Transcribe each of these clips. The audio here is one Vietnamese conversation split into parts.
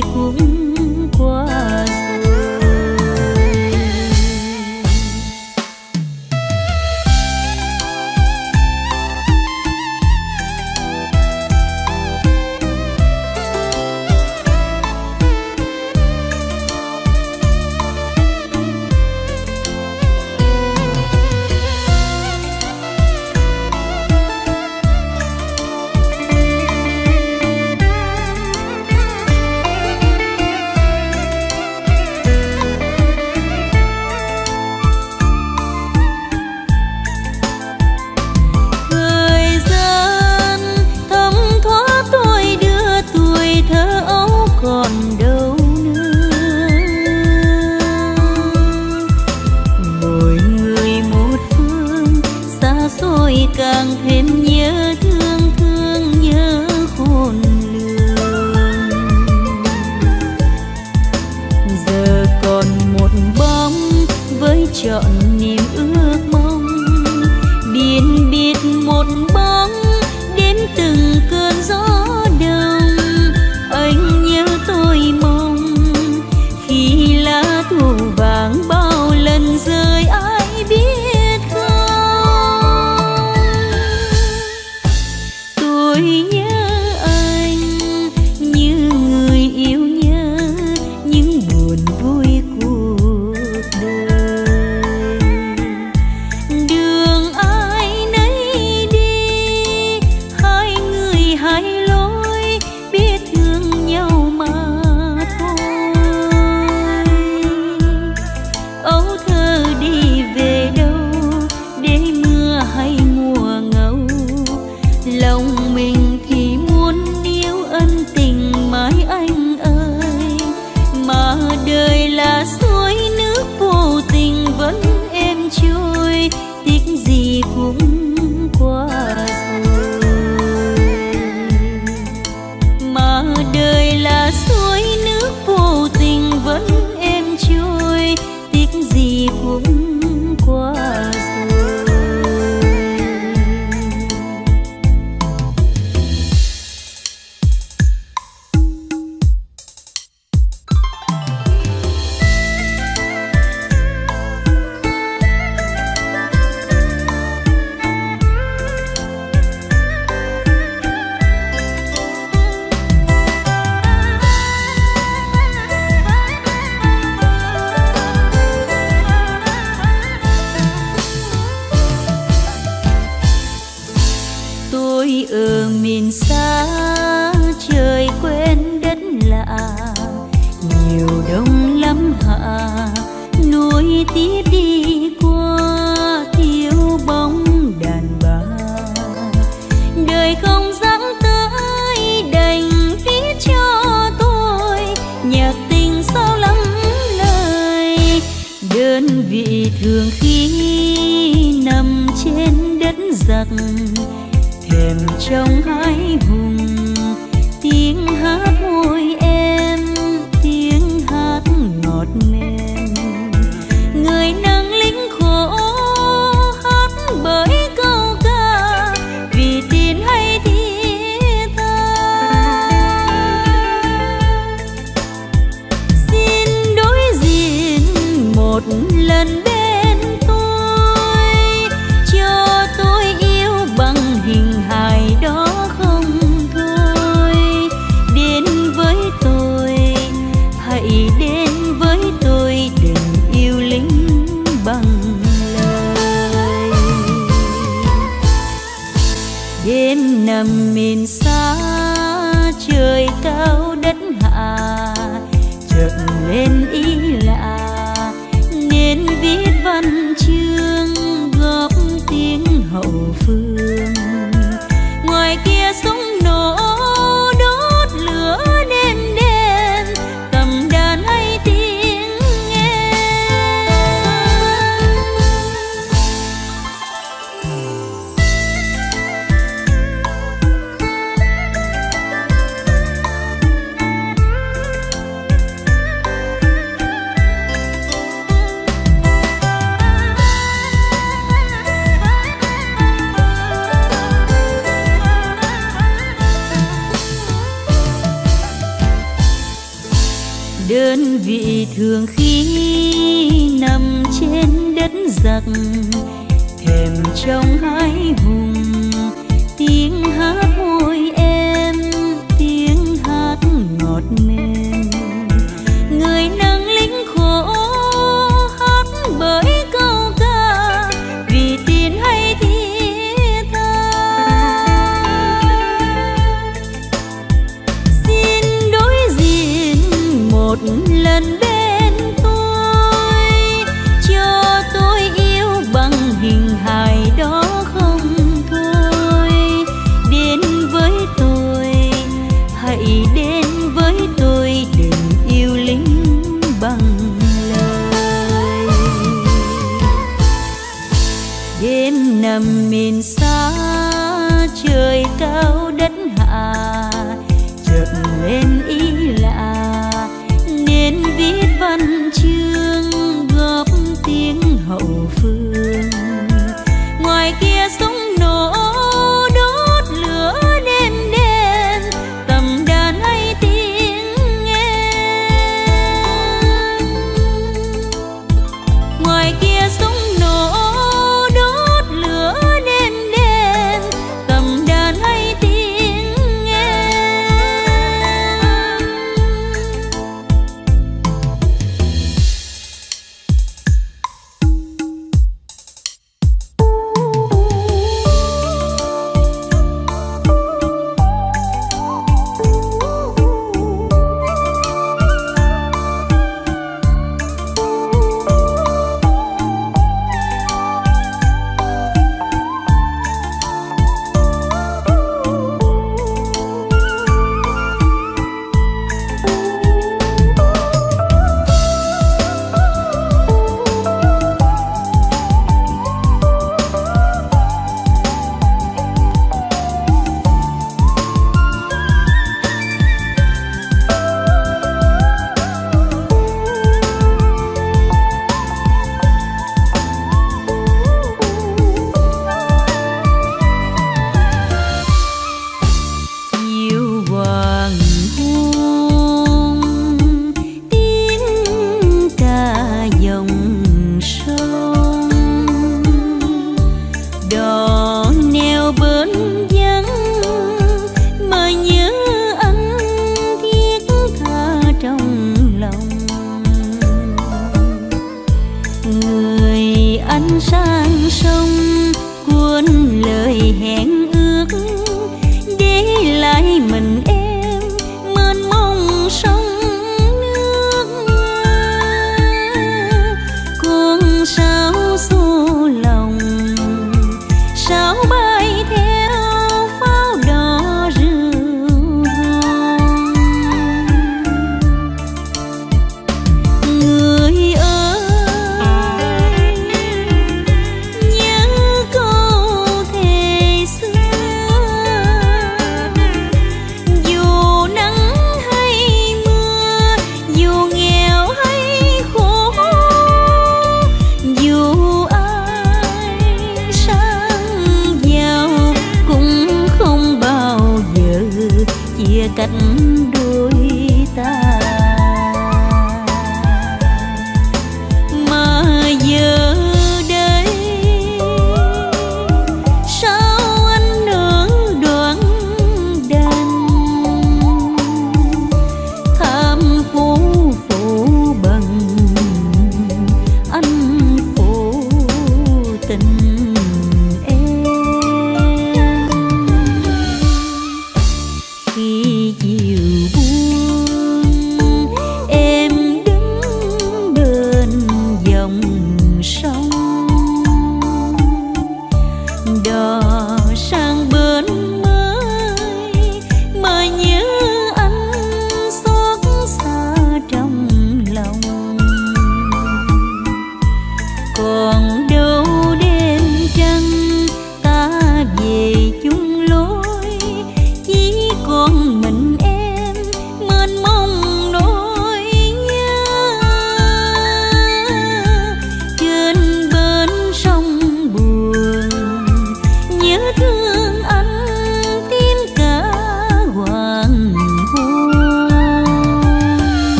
cũng. nhìn xa trời quên đất lạ. Nhiều đông lắm hạ núi tiếp đi trong hai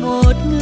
một người.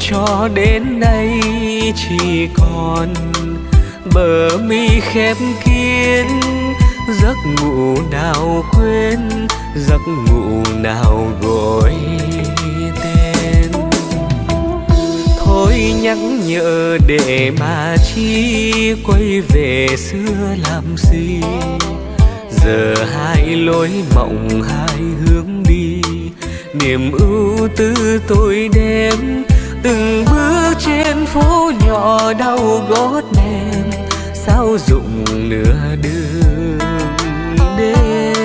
cho đến nay chỉ còn bờ mi khép kín, giấc ngủ nào quên, giấc ngủ nào gọi tên. Thôi nhắc nhở để mà chi quay về xưa làm gì? Giờ hai lối mộng hai hướng đi, niềm ưu tư tôi đem từng bước trên phố nhỏ đau gót mềm sao dụng nửa đường đêm?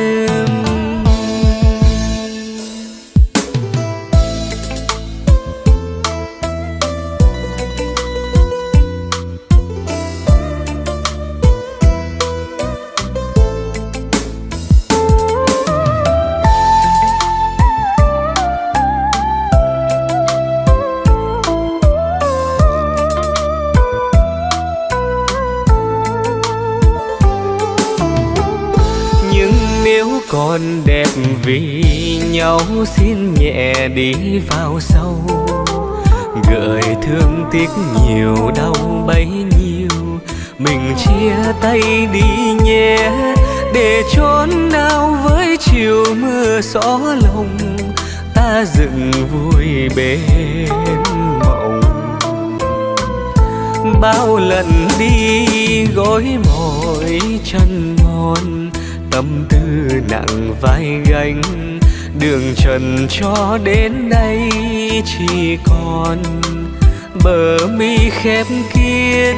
vì nhau xin nhẹ đi vào sâu. Gợi thương tiếc nhiều, đau bấy nhiêu. Mình chia tay đi nhé, để trốn nào với chiều mưa xó lòng ta dựng vui bên mộng. Bao lần đi gối mỏi chân mòn tâm tư nặng vai gánh. Đường trần cho đến nay chỉ còn bờ mi khép kín.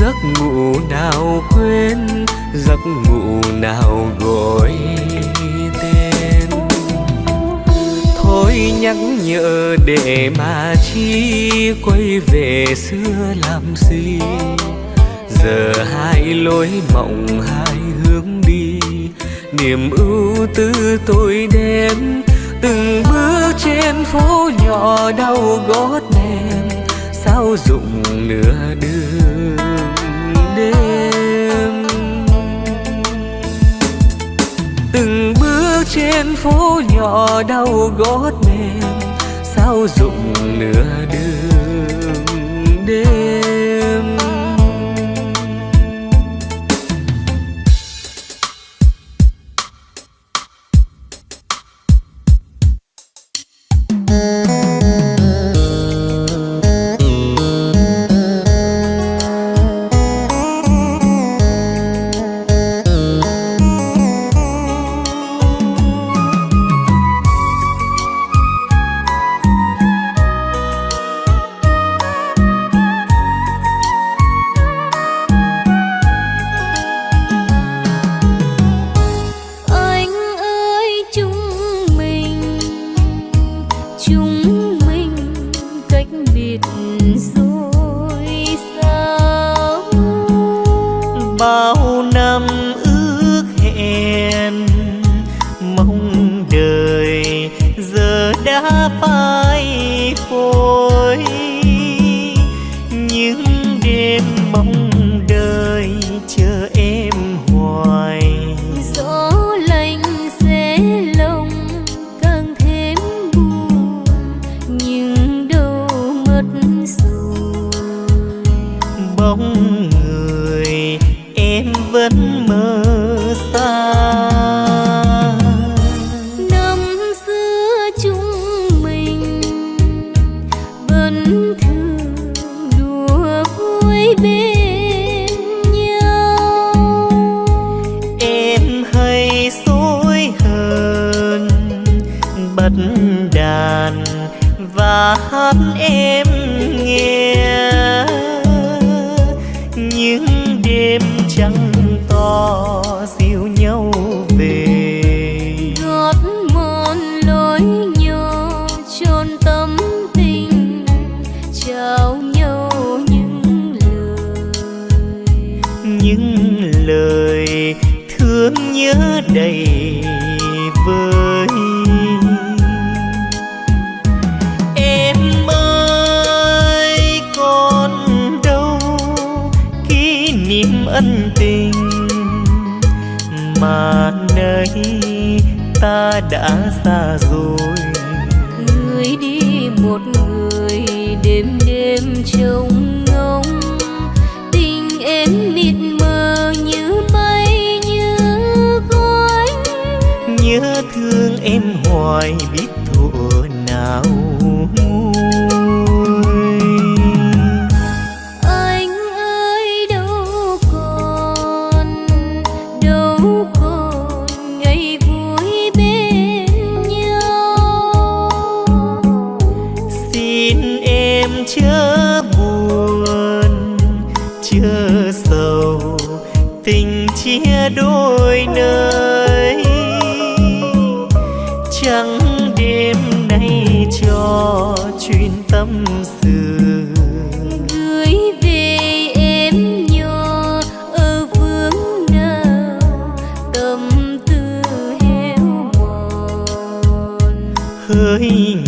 Giấc ngủ nào quên, giấc ngủ nào gọi tên. Thôi nhắc nhở để mà chi quay về xưa làm gì? Giờ hai lối mộng, hai hướng đi niềm ưu tư tôi đem từng bước trên phố nhỏ đau gót mềm sao dụng nửa đường đêm. Từng bước trên phố nhỏ đau gót mềm sao dụng nửa đường đêm.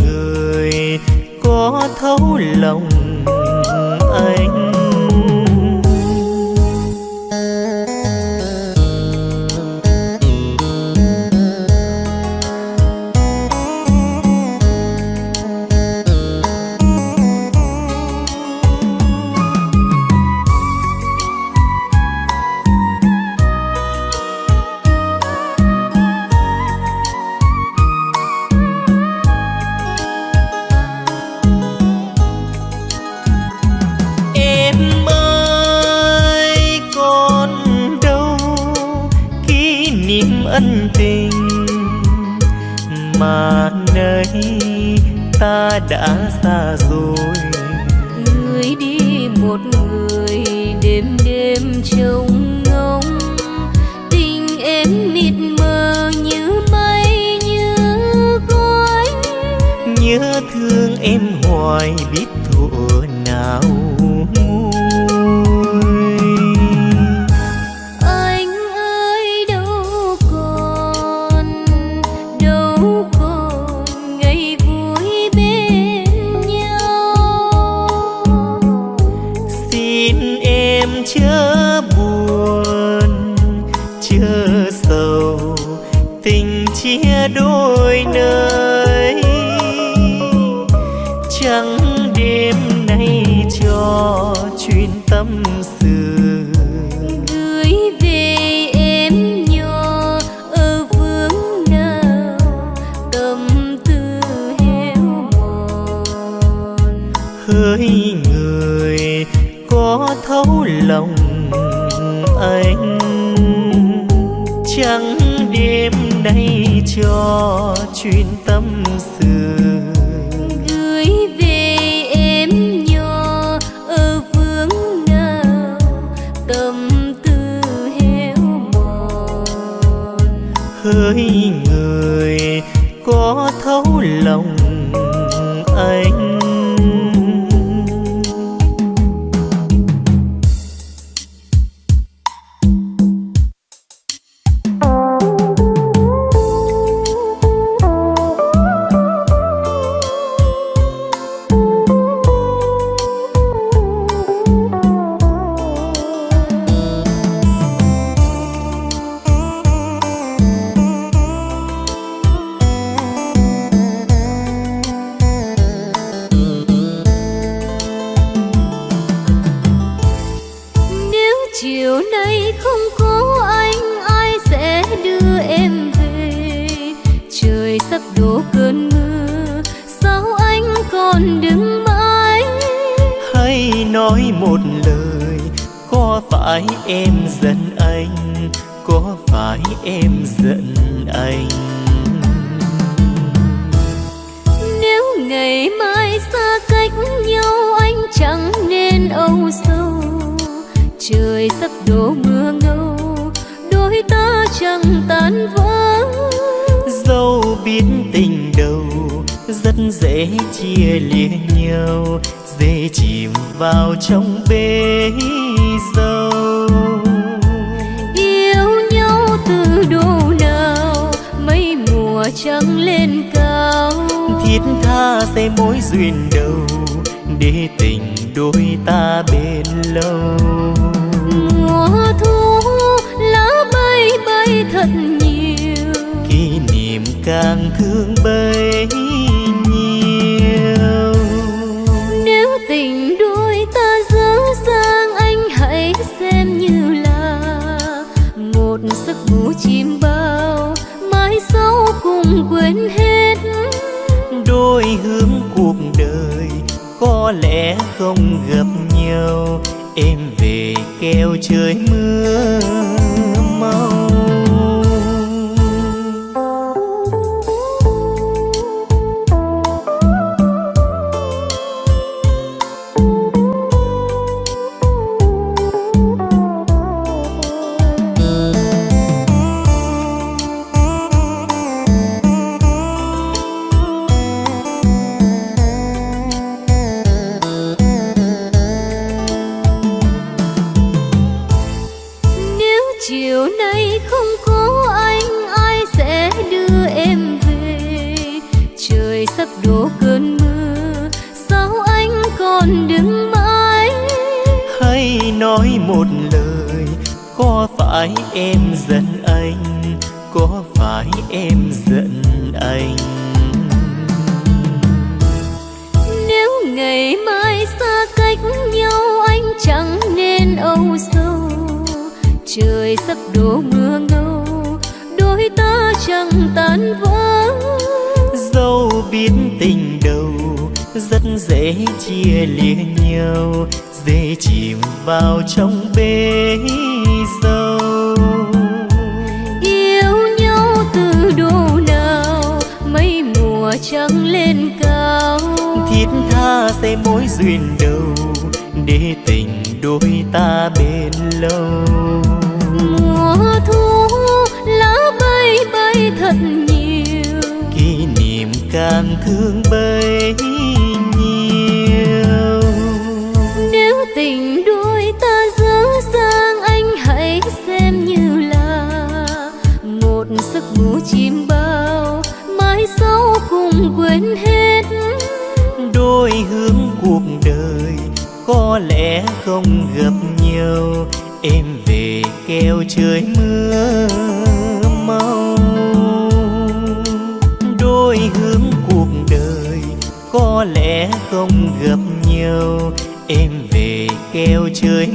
người có thấu lòng chiều nay không có anh ai sẽ đưa em về? Trời sắp đổ cơn mưa sao anh còn đứng mãi? Hãy nói một lời có phải em giận anh? Có phải em giận anh? Nếu ngày mai xa cách nhau anh chẳng nên âu sầu trời sắp đổ mưa ngâu đôi ta chẳng tan vỡ. Dẫu biết tình đầu rất dễ chia lìa nhau dễ chìm vào trong bể dâu yêu nhau từ độ nào mấy mùa trăng lên cao. Thiết tha sẽ mối duyên đầu để tình đôi ta bền lâu thật nhiều. Kỷ niệm càng thương bấy nhiêu. Nếu tình đôi ta dở dang anh hãy xem như là một giấc ngủ chim bao mai sau cùng quên hết. Đôi hướng cuộc đời có lẽ không gặp nhau. Em về kêu trời mưa nói một lời có phải em giận anh? Có phải em giận anh? Nếu ngày mai xa cách nhau anh chẳng nên âu sầu trời sắp đổ mưa ngâu đôi ta chẳng tan vỡ. Dẫu biết tình đầu rất dễ chia lìa nhau dễ chìm vào trong bể dâu yêu nhau từ độ nào mấy mùa trăng lên cao. Thiết tha sẽ mối duyên đầu để tình đôi ta bền lâu. Mùa thu lá bay bay thật nhiều. Kỷ niệm càng thương có lẽ không gặp nhau em về kêu trời mưa mau. Đôi hướng cuộc đời có lẽ không gặp nhau em về kêu trời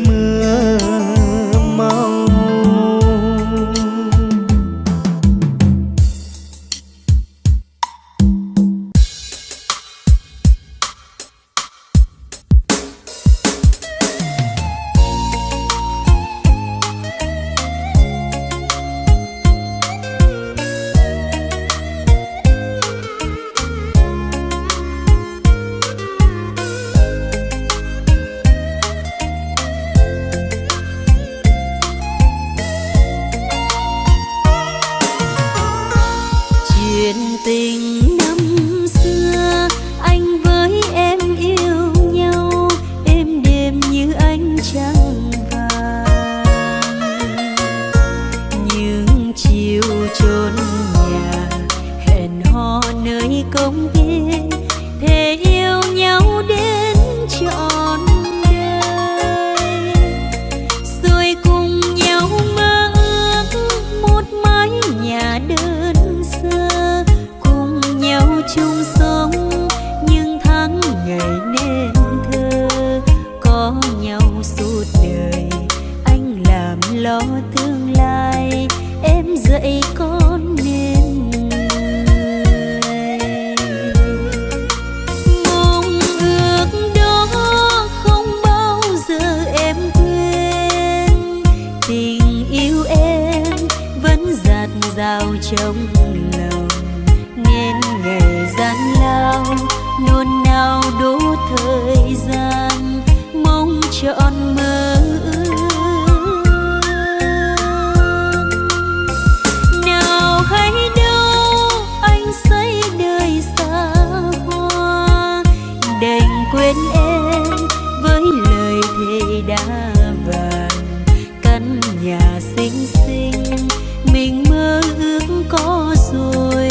bên em với lời thề đã vàng. Căn nhà xinh xinh, mình mơ ước có rồi.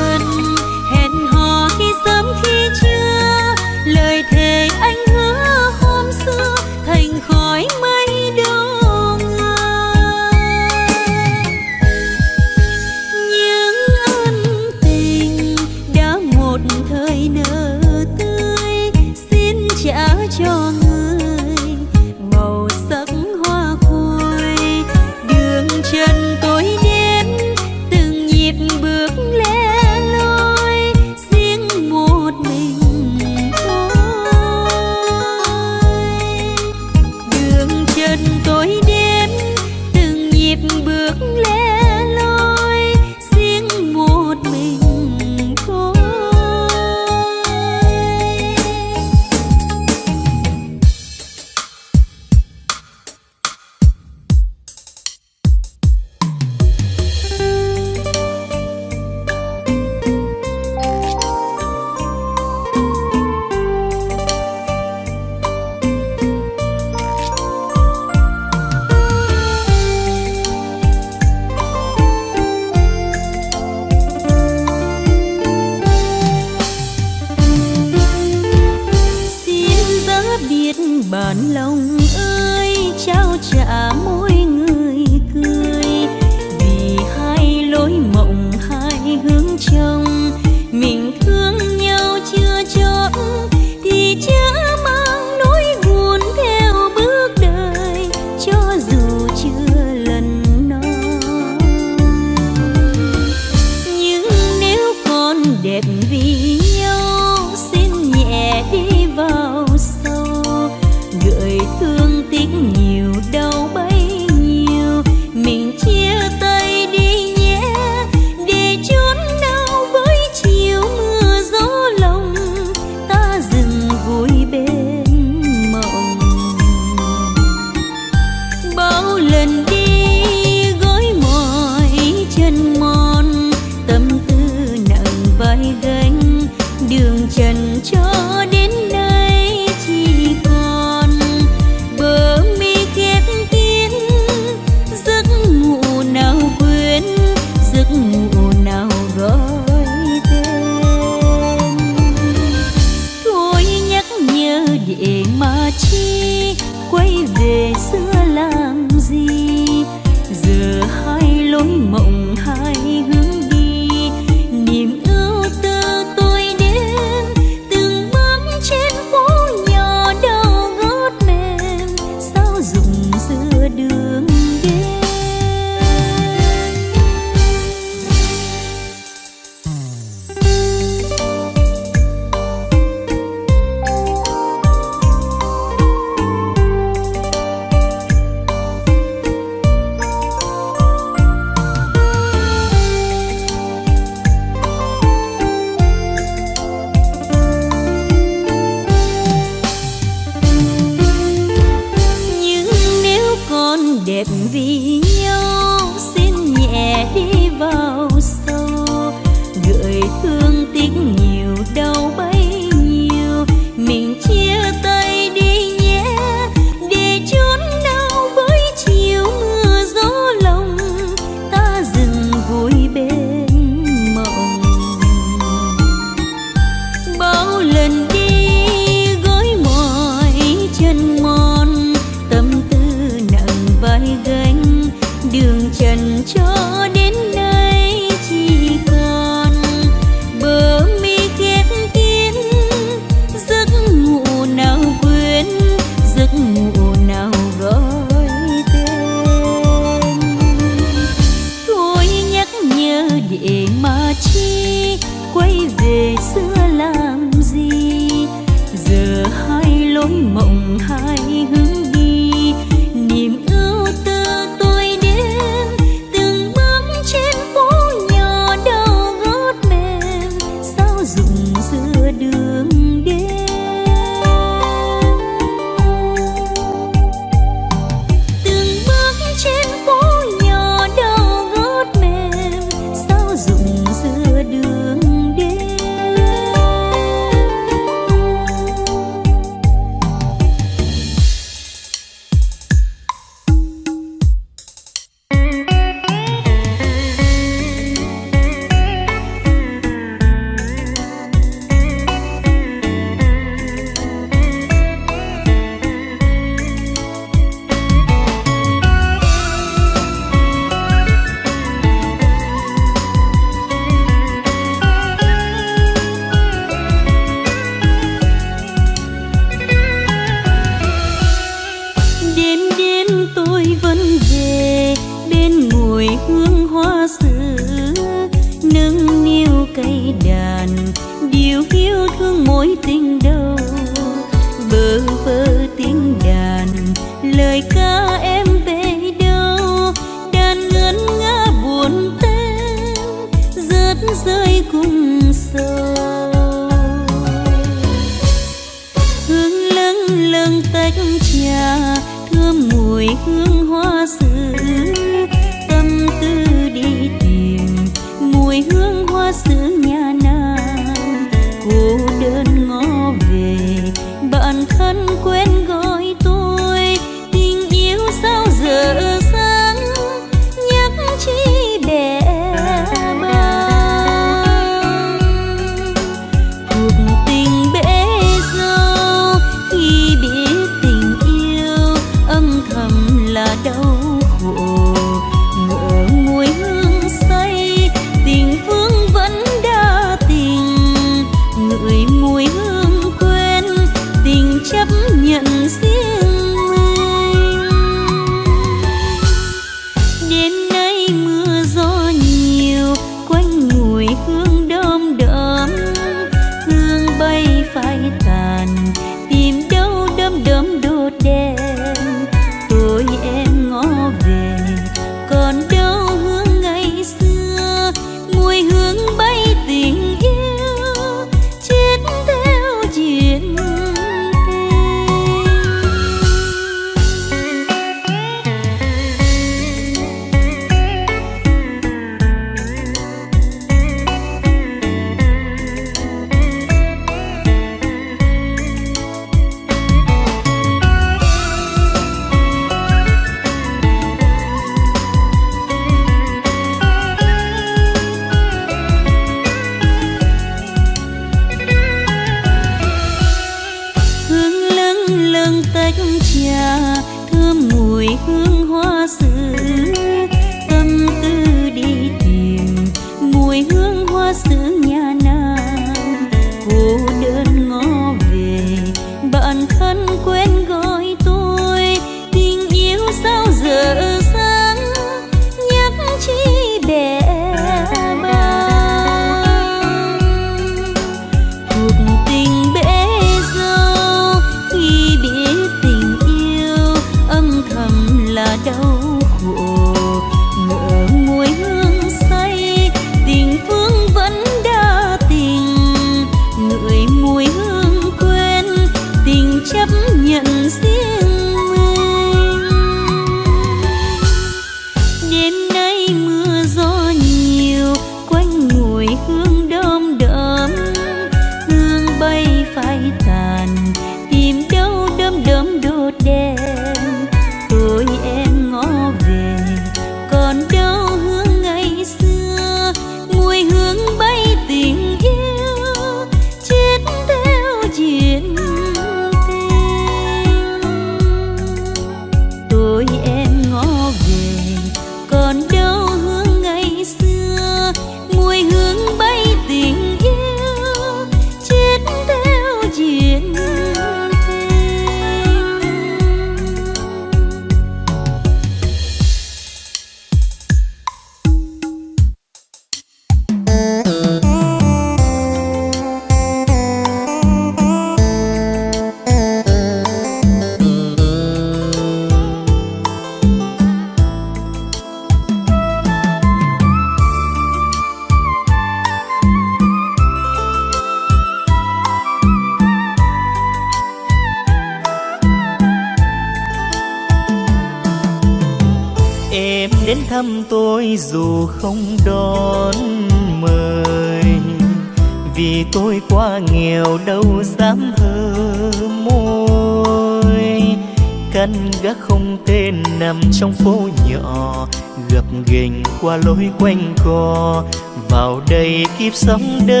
Kiếp sống đời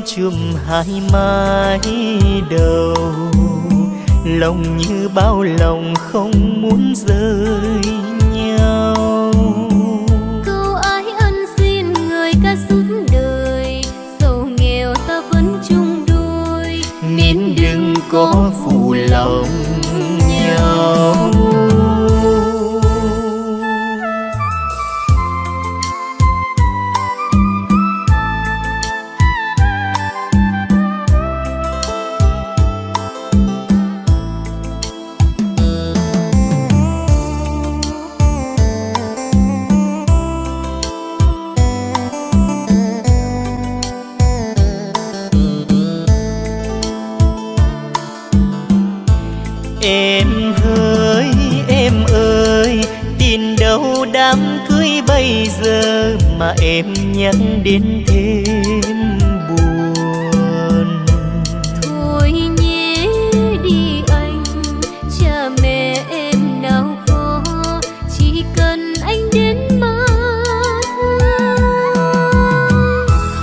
chùm hai mái đầu. Lòng như bao lòng không muốn rời nhau. Câu ái ân xin người ca suốt đời dẫu nghèo ta vẫn chung đôi nên đừng có phụ lòng nhau em nhắc đến thêm buồn. thôi nhé đi anh cha mẹ em nào có chỉ cần anh đến mà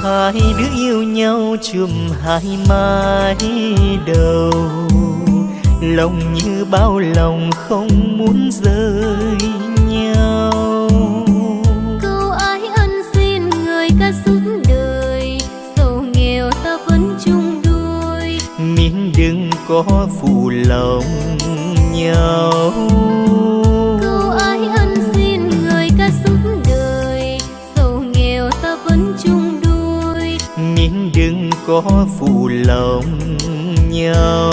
Hai đứa yêu nhau chùm hai mái đầu lòng như bao lòng không muốn rời phụ lòng nhau.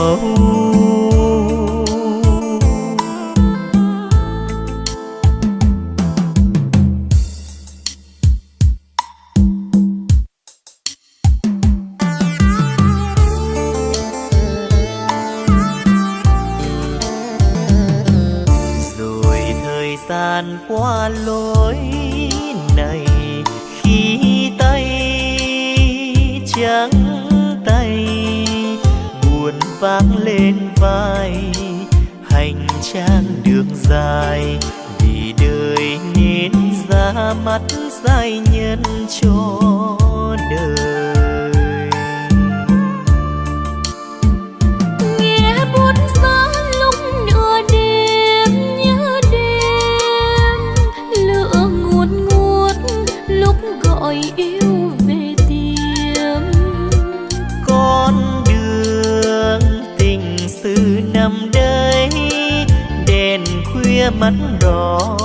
Mắt đỏ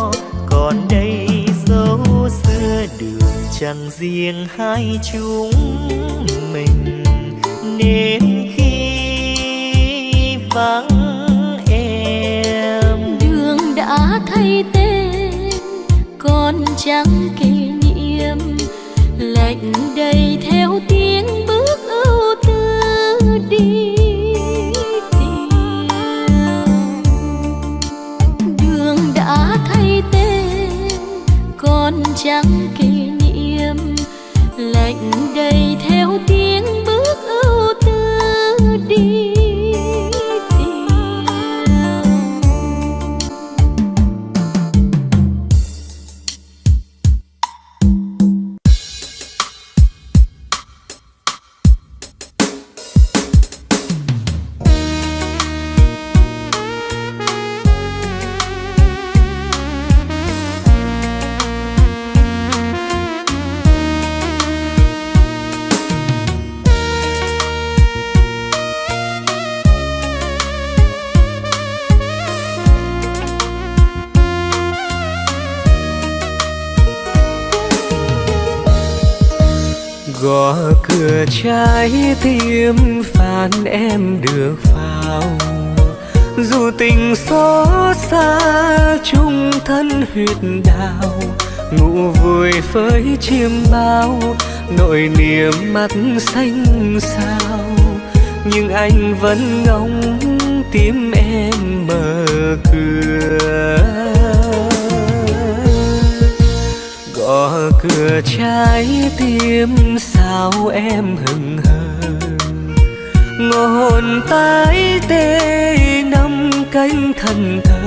còn đây dấu xưa đường chẳng riêng hai chúng mình. Nên khi vắng em, đường đã thay tên, còn chẳng kỷ tim phan em được vào. Dù tình xót xa, chung thân huyết đào ngủ vui với chiêm bao, nỗi niềm mắt xanh sao nhưng anh vẫn ngóng tim em mở cửa. Gõ cửa trái tim, sao em hừng hờ hồn tái tê năm cánh thần thờ,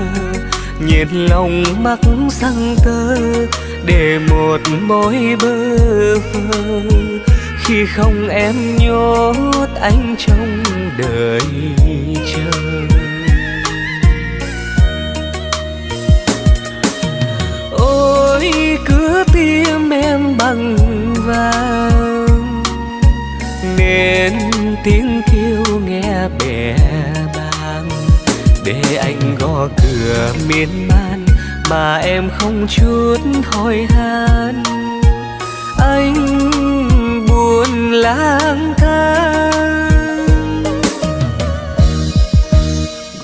nhiệt lòng mắc răng tơ để một mối bơ vơ. Khi không em nhốt anh trong đời chờ. Ôi, cứ tim em bằng vàng, nên tiếng để anh gõ cửa miên man mà em không chút thôi han anh buồn lang thang.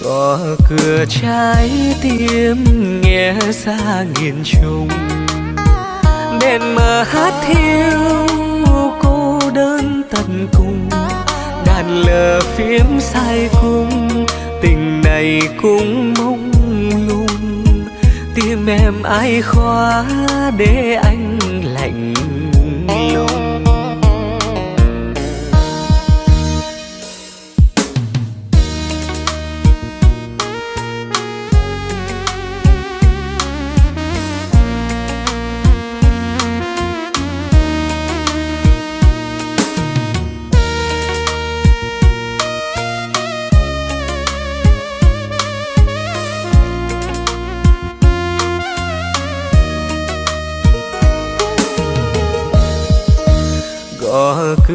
Gõ cửa trái tim nghe xa nghìn trùng. Đèn mờ hát thiêu cô đơn tận cùng. Đàn lờ phím sai cung tình này cũng mong lung tim em ai khóa để anh lạnh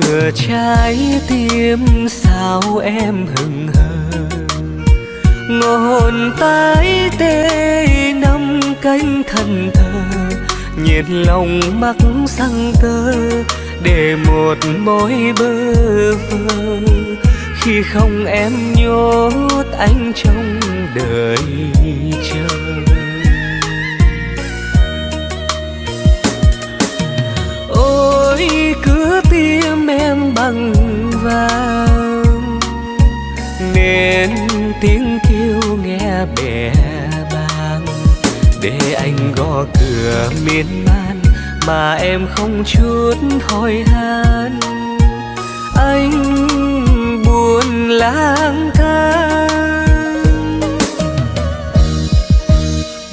thừa trái tim sao em hừng hờ? Ngọn tái tê năm cánh thần thờ, nhiệt lòng mắc sang tơ để một mối bơ vơ. Khi không em nhốt anh trong đời chờ. Ôi cứ tim em bằng vàng. Nên tiếng kêu nghe bè bàng. Để anh gõ cửa miên man mà em không chút thôi han anh buồn lang thang.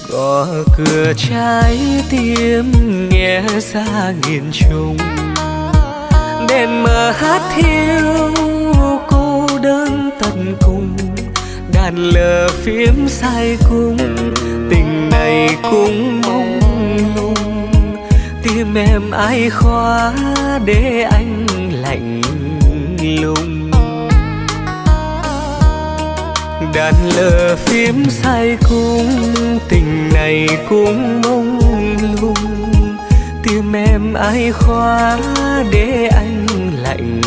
Gõ cửa trái tim nghe xa nghìn trùng đèn mờ hát thiêu cô đơn tận cùng, đàn lờ phím sai cung tình này cũng mong lung. Tim em ai khóa để anh lạnh lùng. Đàn lờ phím sai cung tình này cũng mong lung tim em ai khóa để anh lạnh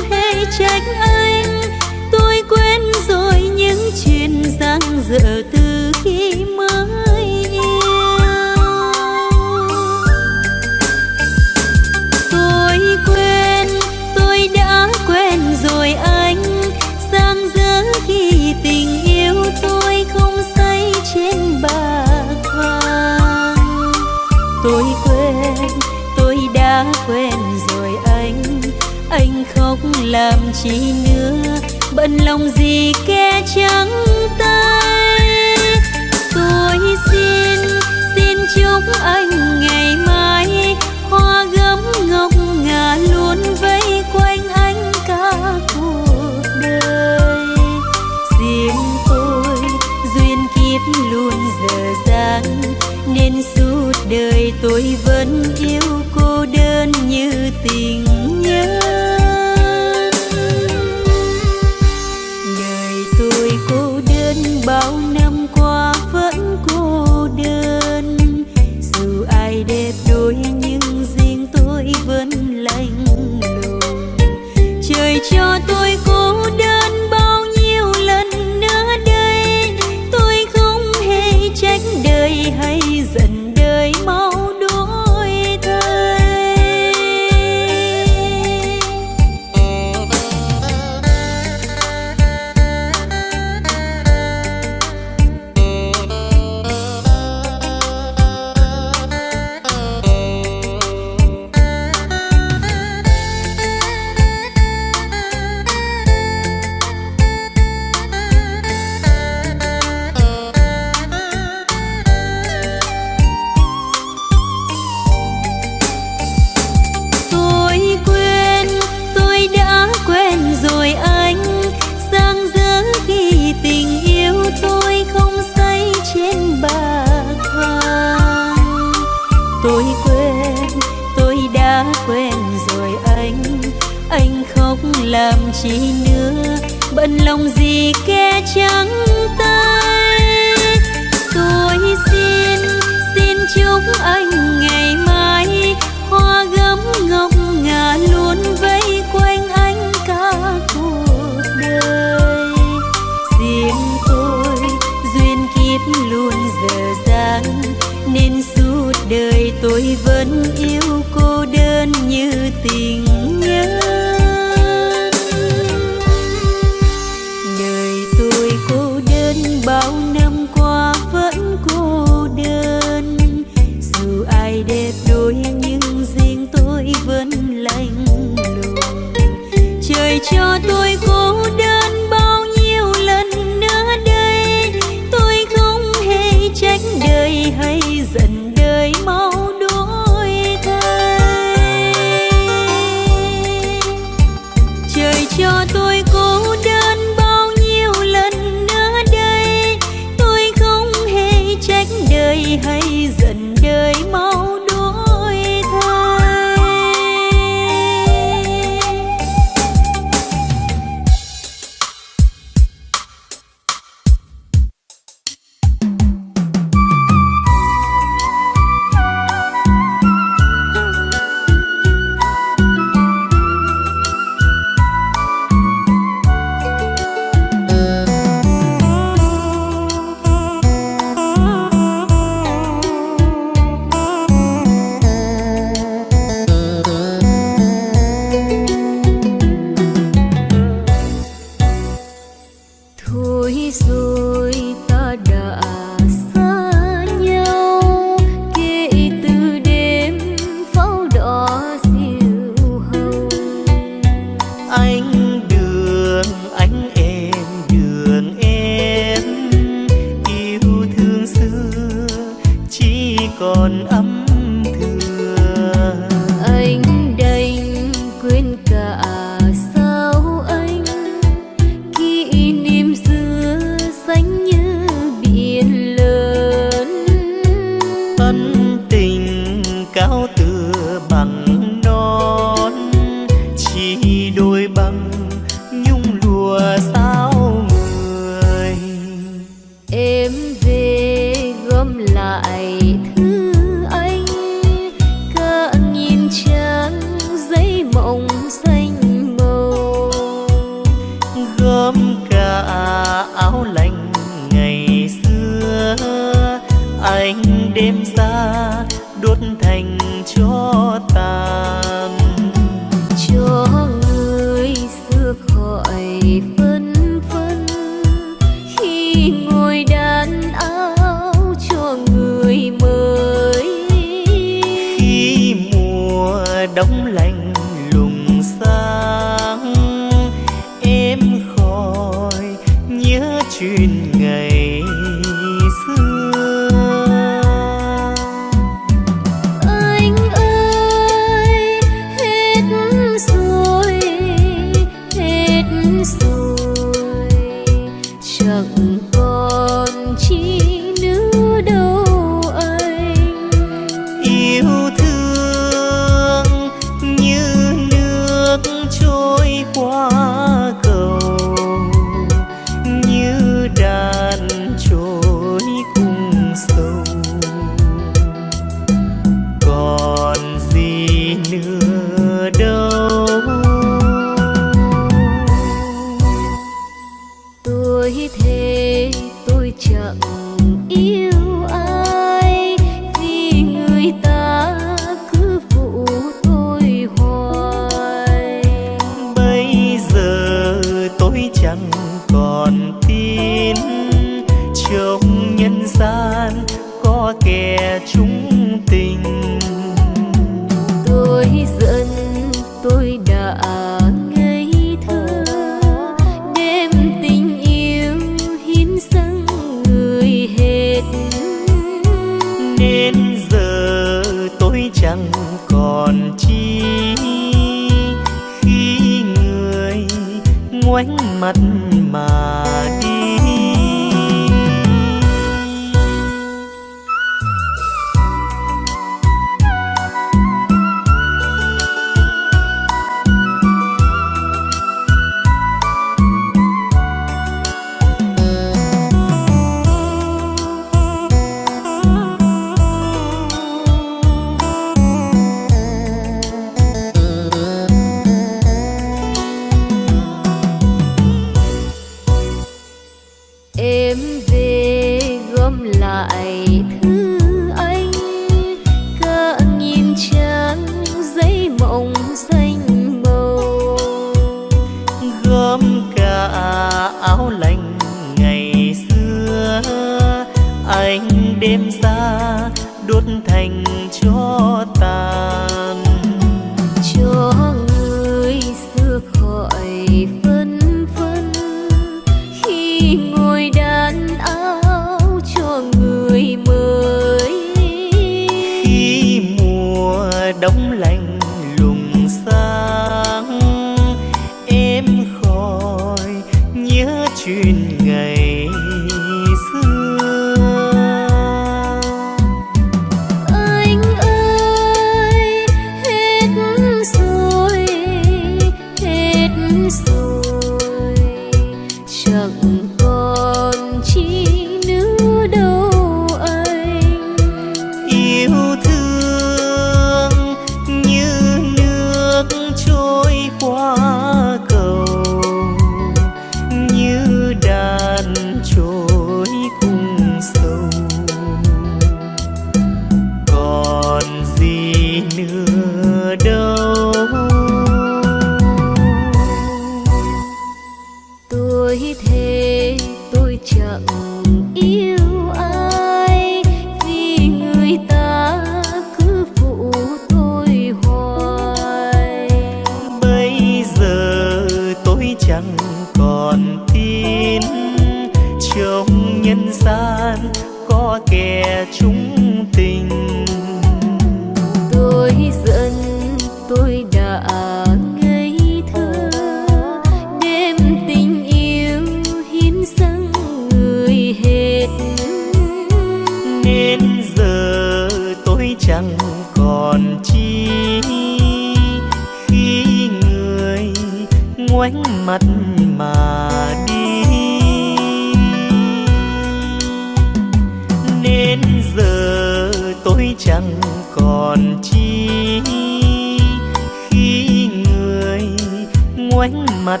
ánh mắt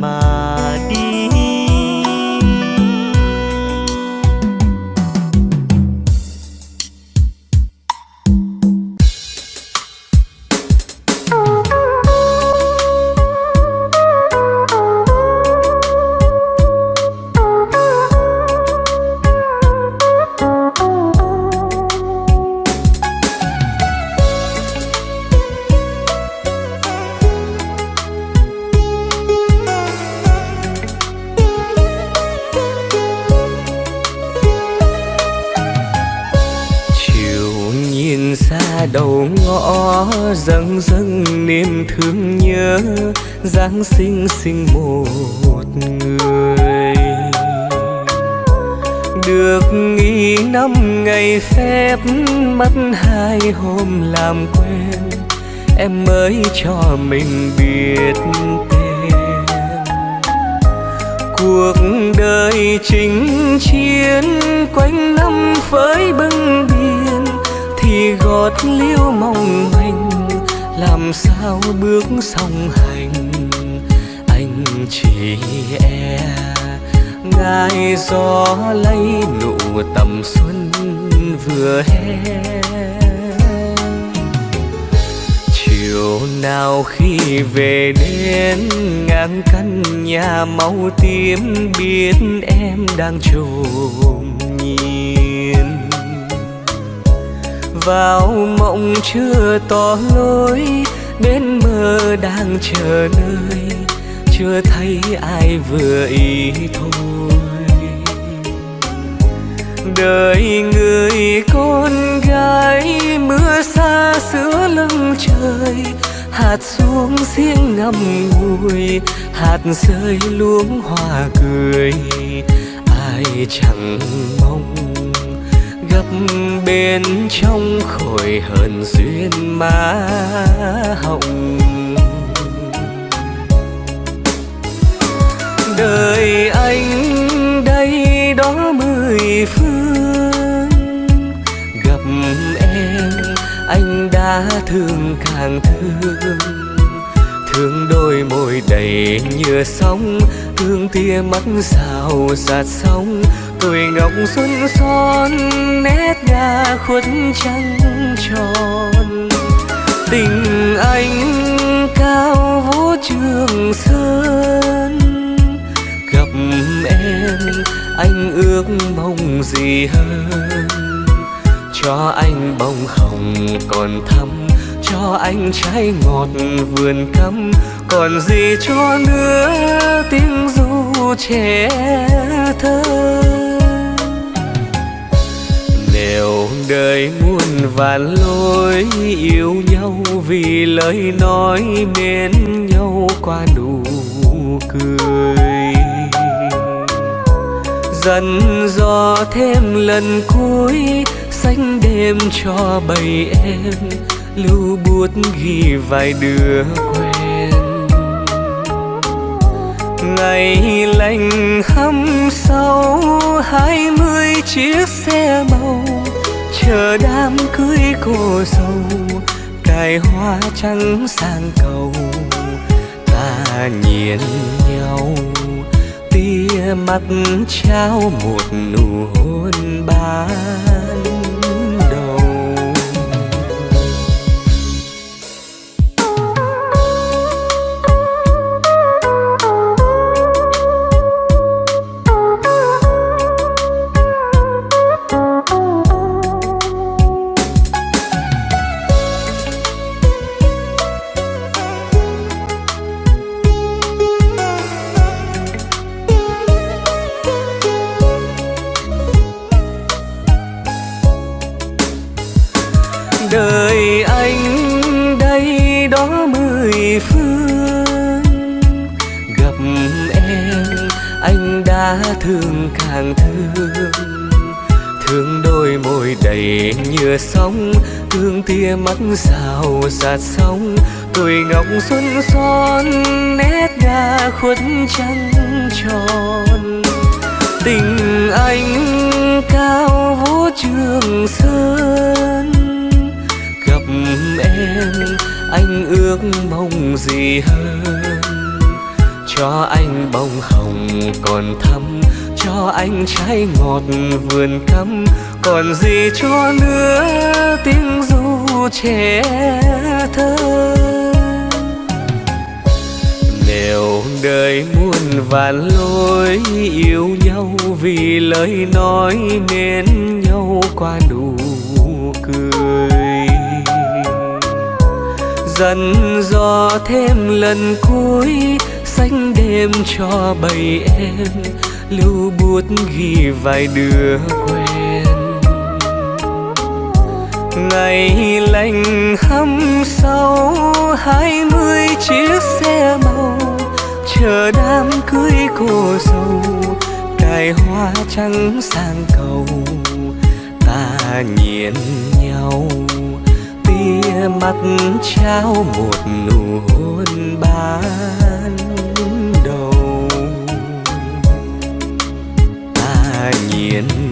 mà. thương nhớ Giáng sinh sinh một người. Được nghỉ năm ngày phép, Mất hai hôm làm quen. Em mới cho mình biết tên. Cuộc đời chính chiến Quanh năm với bưng biên, Thì gót liêu mong manh làm sao bước song hành? Anh chỉ e gai gió lấy nụ tầm xuân vừa hé chiều nào khi về đến, ngang căn nhà màu tím biết em đang trôi vào mộng chưa tỏ lối đến mơ đang chờ nơi, chưa thấy ai vừa ý thôi. Đời người con gái, mưa xa giữa lưng trời, hạt xuống riêng ngậm ngùi, hạt rơi luống hoa cười, ai chẳng mong gặp bên trong khổi hờn duyên má hồng. Đời anh đây đó mười phương, gặp em anh đã thương càng thương. Thương đôi môi đầy nhựa sóng, thương tia mắt sao sạt sóng tuổi ngọc xuân son, nét ngà khuất trăng tròn. Tình anh cao vũ trường sơn. Gặp em, anh ước mong gì hơn? Cho anh bông hồng còn thắm, cho anh trái ngọt vườn cắm. Còn gì cho nữa, tiếng ru trẻ thơ? Đều đời muôn vàn lối yêu nhau vì lời nói mến nhau qua nụ cười. Dần dò thêm lần cuối, xanh đêm cho bầy em, lưu bút ghi vài đứa quen. Ngày lành hăm sau, hai mươi chiếc xe màu chờ đám cưới cô dâu cài hoa trắng sang cầu. Ta nhìn nhau, tia mắt trao một nụ hôn ban. Đầy nhựa sóng, hương tia mắt sao sạt sóng, tuổi ngọc xuân son, nét ngà khuất trăng tròn. Tình anh cao vũ trường sơn, gặp em, anh ước mong gì hơn? Cho anh bông hồng còn thắm, cho anh trái ngọt vườn cắm còn gì cho nữa, tiếng ru trẻ thơ. Nếu đời muôn vàn lối yêu nhau vì lời nói nên nhau qua nụ cười. Dần dò thêm lần cuối, xanh đêm cho bầy em, lưu bút ghi vài đứa ngày lành hăm sau, hai mươi chiếc xe màu, chờ đám cưới cô dâu, cài hoa trắng sang cầu. Ta nhìn nhau, tia mắt trao một nụ hôn ban đầu. Ta nhìn nhau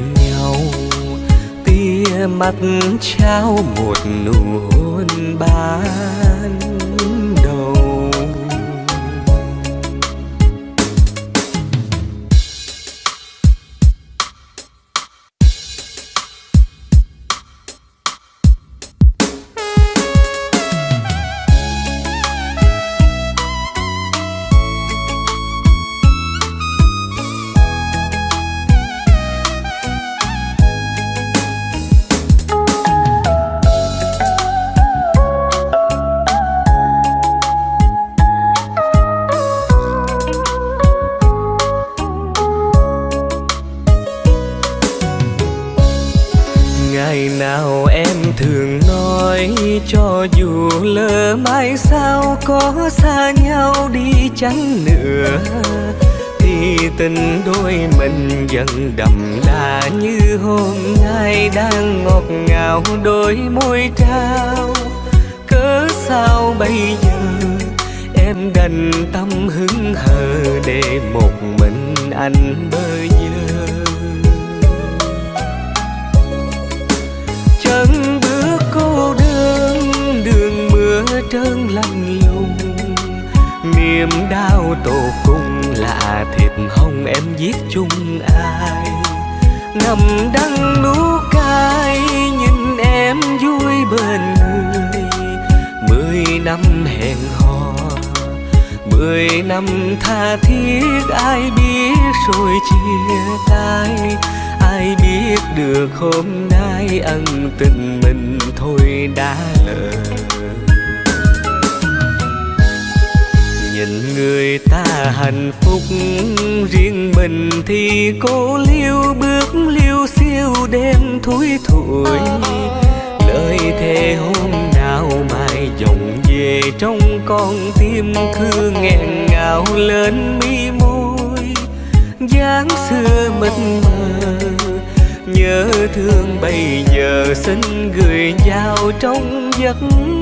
mắt trao một nụ hôn ban. Chân đậm đà như hôm nay đang ngọt ngào đôi môi trao. Cớ sao bây giờ em đành tâm hứng hờ để một mình anh bơ hồng em viết chung ai. Ngầm đắng nú cay, nhìn em vui bên người. Mười năm hẹn hò, mười năm tha thiết, ai biết rồi chia tay. Ai biết được hôm nay ân tình mình thôi đã lỡ nhìn người ta hạnh phúc riêng mình thì cô liêu bước liêu siêu đêm thui thủi. Lời thề hôm nào mai dòng về trong con tim cứ nghẹn ngào lên mi môi. Dáng xưa mịt mờ, nhớ thương bây giờ xin gửi vào trong giấc mơ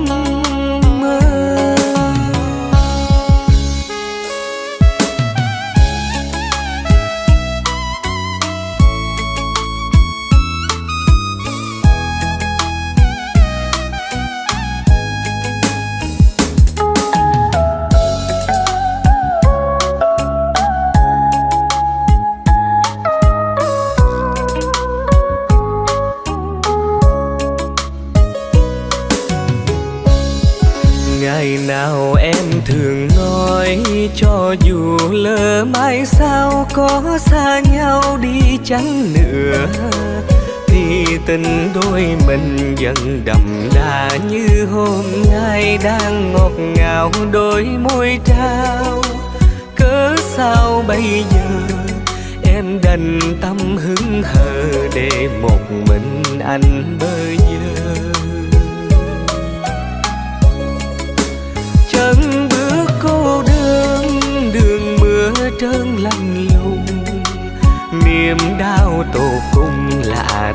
cung lạ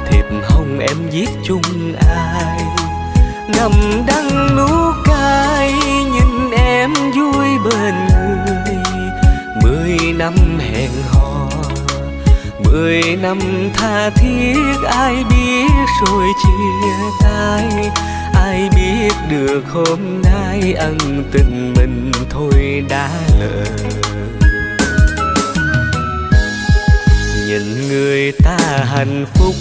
hồng em giết chung ai. Ngầm đắng nú cay nhìn em vui bên người. Mười năm hẹn hò, mười năm tha thiết, ai biết rồi chia tay. Ai biết được hôm nay ân tình mình thôi đã lỡ người ta hạnh phúc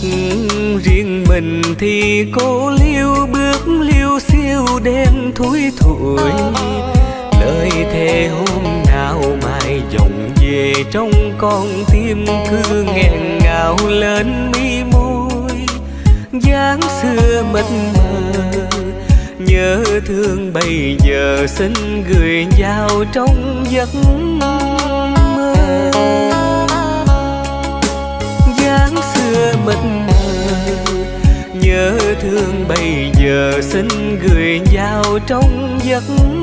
riêng mình thì cô liêu bước liêu siêu đêm thui thủi. Lời thề hôm nào mai dòng về trong con tim cứ nghẹn ngào lên mi môi. Dáng xưa mịt mờ, nhớ thương bây giờ xin gửi vào trong giấc mơ mất nhớ thương bây giờ xin gửi vào trong giấc mơ